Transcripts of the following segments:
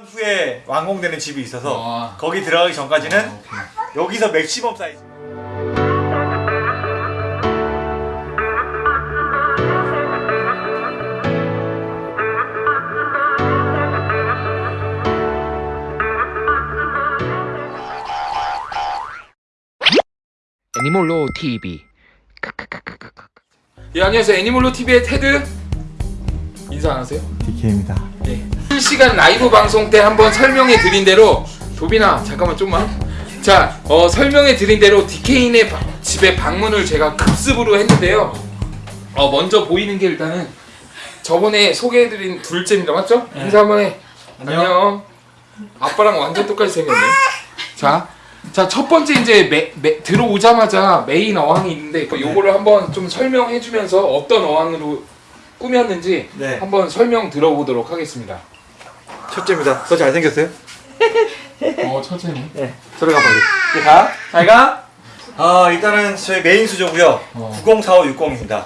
2년 후에 완공되는 집이 있어서 아. 거기 들어가기 전까지는 아. 여기서 맥시멈 사이즈. 애니몰로 TV 예 안녕하세요 애니몰로 TV의 테드 인사 안 하세요? DK입니다. 네. 실시간 라이브 방송 때 한번 설명해 드린 대로 도빈아 잠깐만 좀만 자 어, 설명해 드린 대로 DK네 바- 집에 방문을 제가 급습으로 했는데요 어, 먼저 보이는 게 일단은 저번에 소개해드린 둘째입니다 맞죠? 인사 한번 해 안녕. 아빠랑 완전 똑같이 생겼네 자 자, 첫 번째 이제 매, 매, 들어오자마자 메인 어항이 있는데 그 요거를 한번 좀 설명해 주면서 어떤 어항으로 꾸몄는지 네. 한번 설명 들어보도록 하겠습니다. 첫째입니다. 더 잘생겼어요? 어, 첫째는 네. 들어가 빨리. 이제 가. 잘 가. 아 일단은 저희 메인 수조고요. 어. 904560입니다.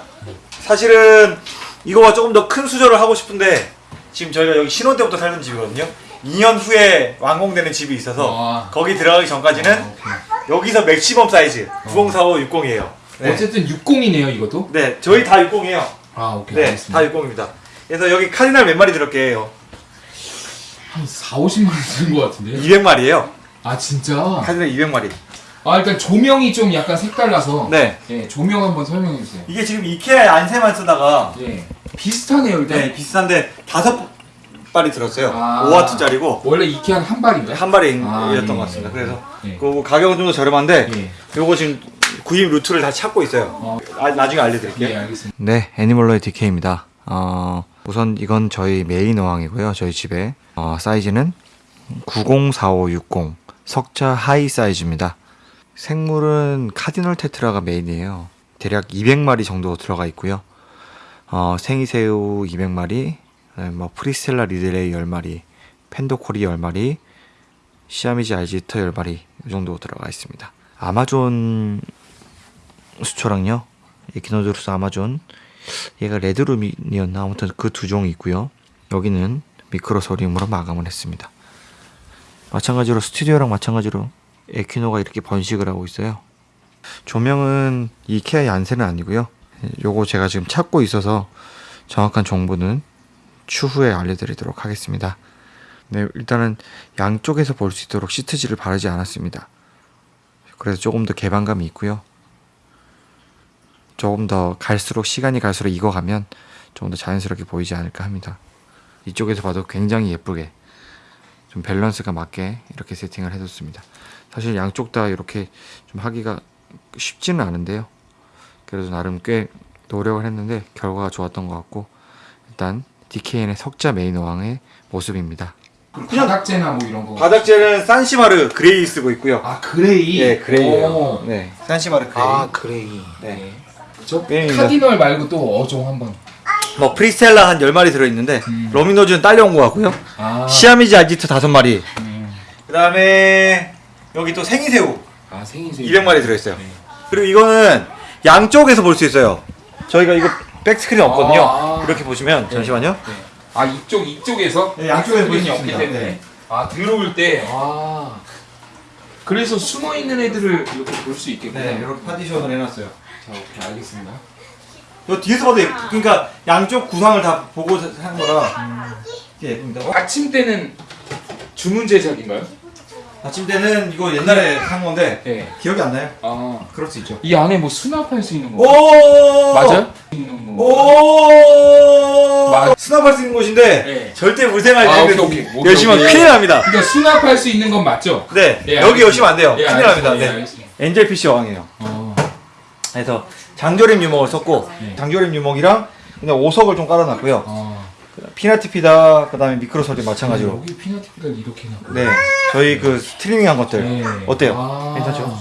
사실은 이거와 조금 더 큰 수조를 하고 싶은데 지금 저희가 여기 신혼 때부터 살던 집이거든요. 2년 후에 완공되는 집이 있어서 아. 거기 들어가기 전까지는 오케이. 여기서 maximum 사이즈 904560이에요. 네. 어쨌든 60이네요, 이것도. 네, 저희 다 60이에요. 아, 오케이. 네, 알겠습니다. 다 60입니다. 그래서 여기 카디날 몇 마리 들었게요? 한 4, 50만 원 쓰는 것 같은데. 200마리예요. 아, 진짜. 카디날 200마리. 아, 일단 조명이 좀 약간 색달라서 네. 예, 조명 한번 설명해 주세요. 이게 지금 이케아 안세만 쓰다가 예. 비슷하네요, 일단. 네, 비싼데 다섯 발이 들었어요. 아. 5와트짜리고 원래 이케아는 한 발인가요? 한 발에 아, 이었던 예, 것 같습니다. 예, 그래서 예. 그 가격은 좀 더 저렴한데 예. 요거 지금 구입 루트를 다 찾고 있어요. 어. 아, 나중에 알려드릴게요. 예, 알겠습니다. 네, 애니멀로의 DK입니다. 어, 우선 이건 저희 메인 어항이고요. 저희 집에 어, 사이즈는 904560 석자 high 사이즈입니다. 생물은 cardinal tetra가 메인이에요. 대략 200마리 정도 들어가 있고요. 어, 생이새우 200마리, 그다음에 뭐 프리스텔라 리들레이 10마리, panda cory 10마리, Siamese algae eater 10마리 이 정도 들어가 있습니다. 아마존 수초랑요. 에키노드루스 아마존 얘가 레드룸이었나 아무튼 그 두 종이 있고요. 여기는 미크로소리움으로 마감을 했습니다. 마찬가지로 스튜디오랑 마찬가지로 에키노가 이렇게 번식을 하고 있어요. 조명은 이케아 얀센은 아니고요. 요거 제가 지금 찾고 있어서 정확한 정보는 추후에 알려드리도록 하겠습니다. 네, 일단은 양쪽에서 볼 수 있도록 시트지를 바르지 않았습니다. 그래서 조금 더 개방감이 있고요. 조금 더 갈수록 시간이 갈수록 익어가면 조금 더 자연스럽게 보이지 않을까 합니다. 이쪽에서 봐도 굉장히 예쁘게 좀 밸런스가 맞게 이렇게 세팅을 해뒀습니다. 사실 양쪽 다 이렇게 좀 하기가 쉽지는 않은데요. 그래도 나름 꽤 노력을 했는데 결과가 좋았던 것 같고 일단 DK님의 석자 메인 어항의 모습입니다. 그럼 바닥재나 뭐 이런 거. 바닥재는 산시마르 gray 쓰고 있고요. 아, gray. 예, gray예요. 오. 네, 산시마르 gray. 아, gray. 네. 그죠? 메인입니다. cardinal 말고 또 어종 한번. 뭐 프리스텔라 한 10마리 들어있는데 음. rummy nose는 딸려온 거 같고요. 아. Siamese algae eater 5마리. 음. 그 다음에 여기 또 생이새우 아, 생이새. 200마리 들어있어요. 네. 그리고 이거는 양쪽에서 볼 수 있어요. 저희가 이거 백스크린 없거든요. 아. 이렇게 보시면 잠시만요. 네. 아, 이쪽 이쪽에서 네, 양쪽에서 볼수 없기. 때문에. 네. 아, 들어올 때. 아. 그래서 숨어 있는 애들을 이렇게 볼 수 있겠구나. 네, 이렇게 파티션을 해놨어요. 자, 오케이, 알겠습니다. 이 뒤에서 봐도 예쁘, 그러니까 양쪽 구상을 다 보고 한 거라 되게 예쁩니다. 어? 아침 때는 주문 제작인가요? 아침 때는 이거 옛날에 산 건데 네. 기억이 안 나요. 아. 그럴 수 있죠. 이 안에 뭐 수납할 수 있는 거. 오 맞아요? 오 맞- 수납할 수 있는 곳인데 네. 절대 물생활 아, 열심히. 큰일 납니다. 그러니까 수납할 수 있는 건 맞죠? 네, 네, 여기. 열심히 안 돼요. 예, 큰일. 납니다. 예, 네. 알겠습니다. 엔젤 피쉬 왕이에요. 어. 그래서 장조림 유목을 썼고 네. 장조림 유목이랑 그냥 오석을 좀 깔아놨고요. 어. 피나티피다 그다음에 미크로소리 마찬가지로. 여기 피나티피가 이렇게 나. 네, 저희 그 스트리밍한 것들 네. 어때요? 아. 괜찮죠?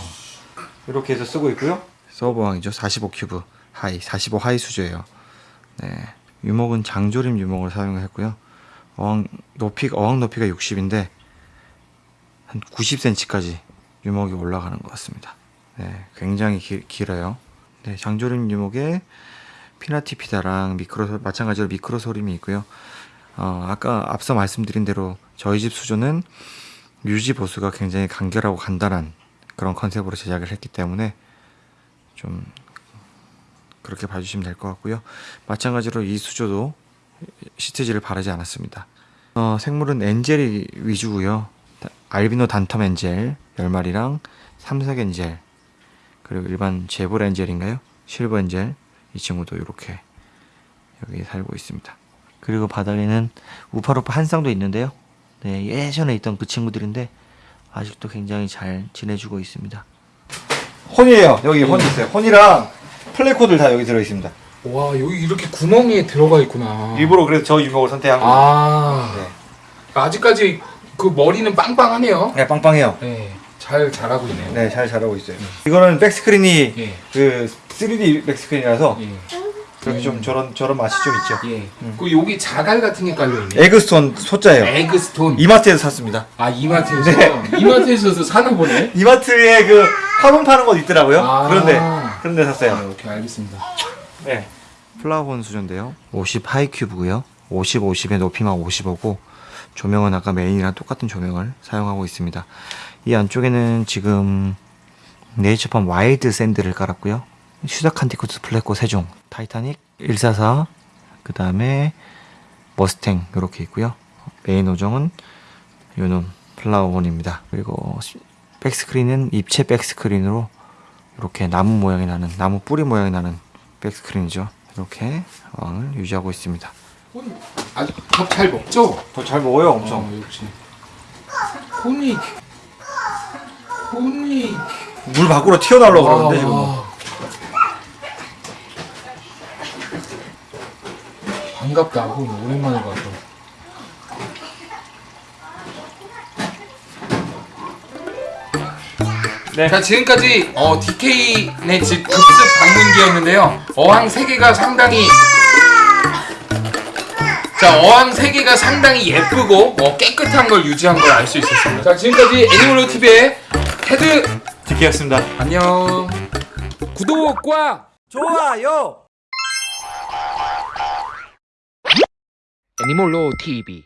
이렇게 해서 쓰고 있고요. 서버왕이죠. 45 큐브 하이, 45 하이 수조예요. 네, 유목은 장조림 유목을 사용했고요. 어항 높이 어항 높이가 60인데 한 90cm까지 유목이 올라가는 것 같습니다. 네, 굉장히 기, 길어요. 네, 장조림 유목에 피나티피다랑 미크로 마찬가지로 미크로소림이 있고요. 어, 아까 앞서 말씀드린 대로 저희 집 수조는 유지 보수가 굉장히 간결하고 간단한 그런 컨셉으로 제작을 했기 때문에 좀 그렇게 봐주시면 될 것 같고요. 마찬가지로 이 수조도 시트지를 바르지 않았습니다. 어, 생물은 엔젤이 위주고요. 다- 알비노 단텀 엔젤 10마리랑 삼색 angel 그리고 일반 제브라 angel인가요? silver angel 이 친구도 이렇게 여기 살고 있습니다. 그리고 바닥에는 우파루파 한 쌍도 있는데요. 네, 예전에 있던 그 친구들인데 아직도 굉장히 잘 지내주고 있습니다. 혼이에요. 여기 혼 있어요. 혼이랑 플레코도 다 여기 들어 있습니다. 와 여기 이렇게 구멍이 들어가 있구나. 일부러 그래서 저 유목을 선택한 거예요. 아 네. 아직까지 그 머리는 빵빵하네요. 네, 빵빵해요. 네, 잘 자라고 있네요. 네, 잘 자라고 있어요. 이거는 back screen이 예. 그 3D 백스크린이라서 예. 그렇게 좀 저런 저런 맛이 좀 있죠. 예. 그 여기 자갈 같은 게 깔려 있네. egg stone 소자예요. egg stone. 이마트에서 샀습니다. 아 이마트에서 네. 이마트에서도 사나 보네. 이마트에 그 화분 파는 곳 있더라고요. 아. 그런데 그런데 아, 샀어요. 오케이 알겠습니다. 네. 플라워혼 수조인데요. 50 high cube고요. 50, 50의 높이만 55고 조명은 아까 메인이랑 똑같은 조명을 사용하고 있습니다. 이 안쪽에는 지금 네이처팜 wild sand를 깔았고요. 슈자칸티쿠스 플레코 세 종, 타이타닉 144, 그 다음에 머스탱 이렇게 있고요. 메인 어종은 요놈 플라워혼입니다. 그리고 시- back screen은 입체 백스크린으로 이렇게 나무 모양이 나는 나무 뿌리 모양이 나는 back screen이죠. 이렇게 왕을 유지하고 있습니다. 혼 아주 밥잘 먹죠? 더 잘 먹어요, 엄청. 어, 역시. 혼이 혼이 물 밖으로 튀어나오려고 그러는데 지금. 와. 반갑다 혼 오랜만에 봐서 네. 자 지금까지 어, DK네 집 급습 방문기였는데요 어항 3개가 상당히 자 어항 3개가 상당히 예쁘고 어, 깨끗한 걸 유지한 걸 알 수 있었습니다 자 지금까지 애니멀로 TV의 테드 디키였습니다. 안녕 구독과 좋아요. 애니멀로 TV